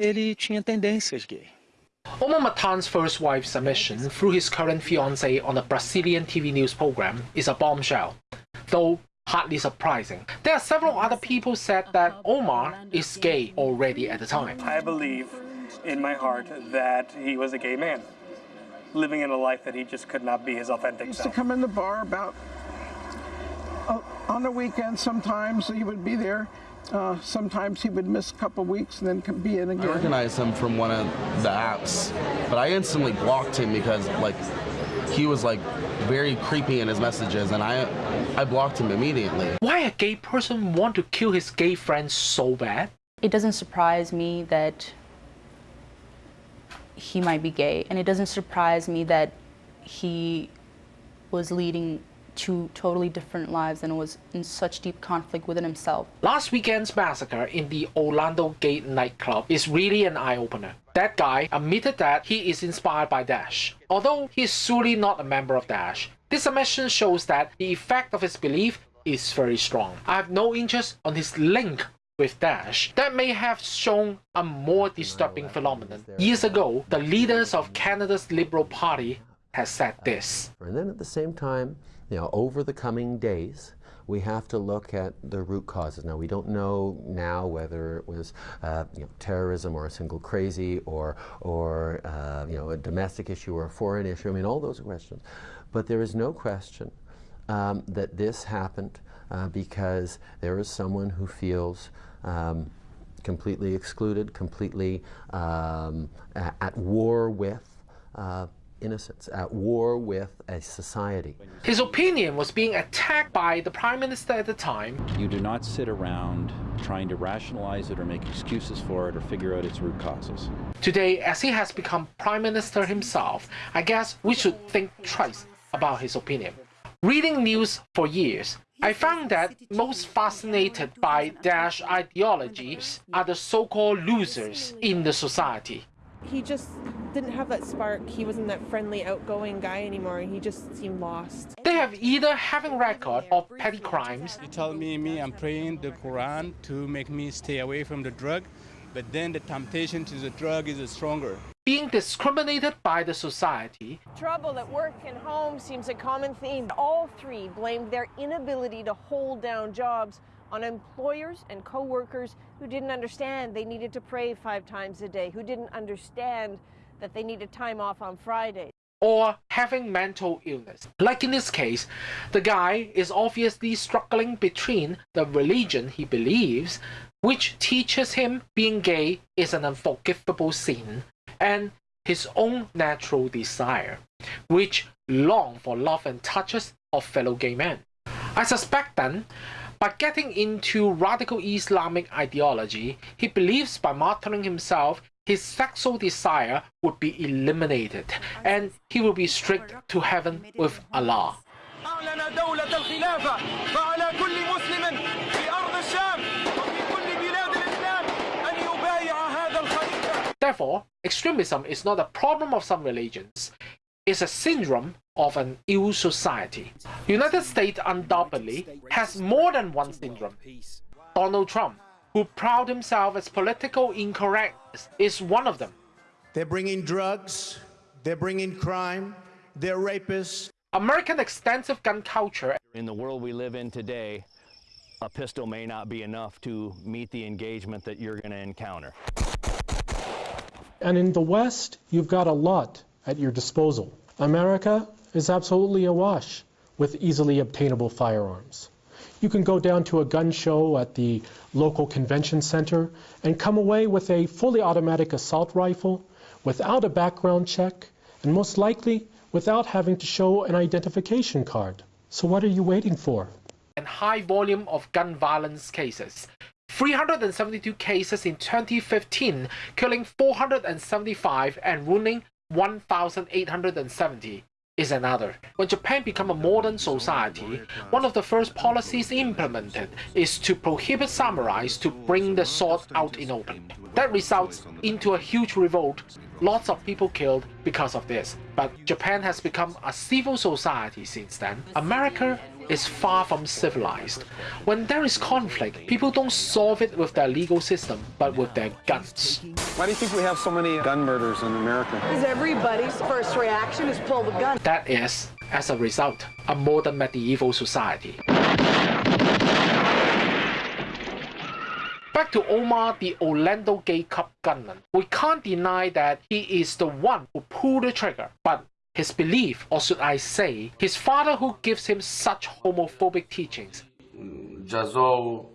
ele tinha tendências gay. Omar Mateen's first wife's submission through his current fiance on a Brazilian TV news program is a bombshell, though hardly surprising. There are several other people said that Omar is gay already at the time. I believe in my heart that he was a gay man, living in a life that he just could not be his authentic self. used self. to come in the bar about uh, on the weekend. Sometimes he would be there. Uh, sometimes he would miss a couple weeks and then be in again. I again. recognized him from one of the apps, but I instantly blocked him because like he was like very creepy in his messages, and I I blocked him immediately. Why a gay person want to kill his gay friends so bad? It doesn't surprise me that he might be gay, and it doesn't surprise me that he was leading two totally different lives and was in such deep conflict within himself. Last weekend's massacre in the Orlando Gate nightclub is really an eye-opener. That guy admitted that he is inspired by Daesh. Although he is surely not a member of Daesh, this admission shows that the effect of his belief is very strong. I have no interest on his link with Daesh. That may have shown a more disturbing phenomenon. Years ago, the leaders of Canada's Liberal Party has said this. And then at the same time, you know, over the coming days, we have to look at the root causes. Now, we don't know now whether it was uh, you know, terrorism or a single crazy or, or uh, you know, a domestic issue or a foreign issue. I mean, all those are questions. But there is no question um, that this happened uh, because there is someone who feels um, completely excluded, completely um, at war with uh, innocence, at war with a society. His opinion was being attacked by the Prime Minister at the time. You do not sit around trying to rationalize it or make excuses for it or figure out its root causes. Today, as he has become Prime Minister himself, I guess we should think twice about his opinion. Reading news for years, I found that most fascinated by Daesh ideologies are the so-called losers in the society. he just didn't have that spark. He wasn't that friendly, outgoing guy anymore. He just seemed lost. They have either having record of petty crimes, He tell me, me, I'm praying the Quran to make me stay away from the drug, but then the temptation to the drug is stronger. being discriminated by the society, Trouble at work and home seems a common theme. All three blamed their inability to hold down jobs on employers and co-workers who didn't understand they needed to pray five times a day, who didn't understand that they needed time off on Fridays. or having mental illness. Like in this case, the guy is obviously struggling between the religion he believes, which teaches him being gay is an unforgivable sin, and his own natural desire, which long for love and touches of fellow gay men. I suspect then, by getting into radical Islamic ideology, he believes by martyring himself, his sexual desire would be eliminated and he will be straight to heaven with Allah. Therefore, extremism is not a problem of some religions, it's a syndrome of an ill society. United States undoubtedly has more than one syndrome. Donald Trump who proud himself as political incorrectness, is one of them. They're bringing drugs, they're bringing crime, they're rapists. American extensive gun culture In the world we live in today, a pistol may not be enough to meet the engagement that you're going to encounter. And in the West, you've got a lot at your disposal. America is absolutely awash with easily obtainable firearms. You can go down to a gun show at the local convention center and come away with a fully automatic assault rifle without a background check and most likely without having to show an identification card. So what are you waiting for? and high volume of gun violence cases. 372 cases in 2015, killing 475 and wounding 1,870 is another. When Japan became a modern society, one of the first policies implemented is to prohibit samurais to bring the sword out in open. That results into a huge revolt. Lots of people killed because of this. But Japan has become a civil society since then. America is far from civilized. When there is conflict, people don't solve it with their legal system, but with their guns. Why do you think we have so many gun murders in America? Because everybody's first reaction is pull the gun. That is, as a result, a modern medieval society. Back to Omar, the Orlando Gay Cup gunman. We can't deny that he is the one who pulled the trigger, but his belief, or should I say, his father who gives him such homophobic teachings. جزاو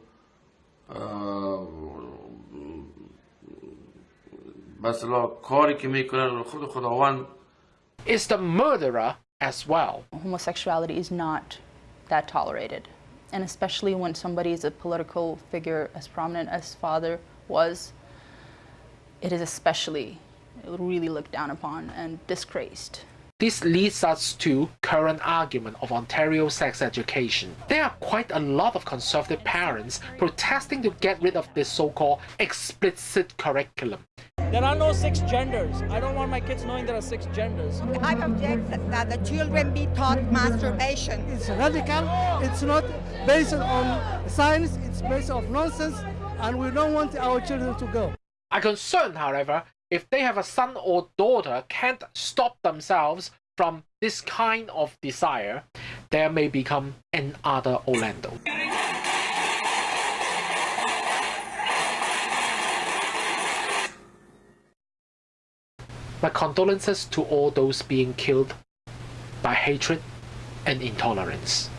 بس کاری که میکنه خود خداوند is the murderer as well. Homosexuality is not that tolerated. And especially when somebody is a political figure as prominent as father was, it is especially really looked down upon and disgraced. This leads us to current argument of Ontario sex education. There are quite a lot of conservative parents protesting to get rid of this so-called explicit curriculum. There are no six genders. I don't want my kids knowing there are six genders. I object that the children be taught masturbation. It's radical. It's not based on science. It's based on nonsense, and we don't want our children to go. I'm concerned, however, if they have a son or daughter can't stop themselves from this kind of desire, there may become another Orlando. My condolences to all those being killed by hatred and intolerance.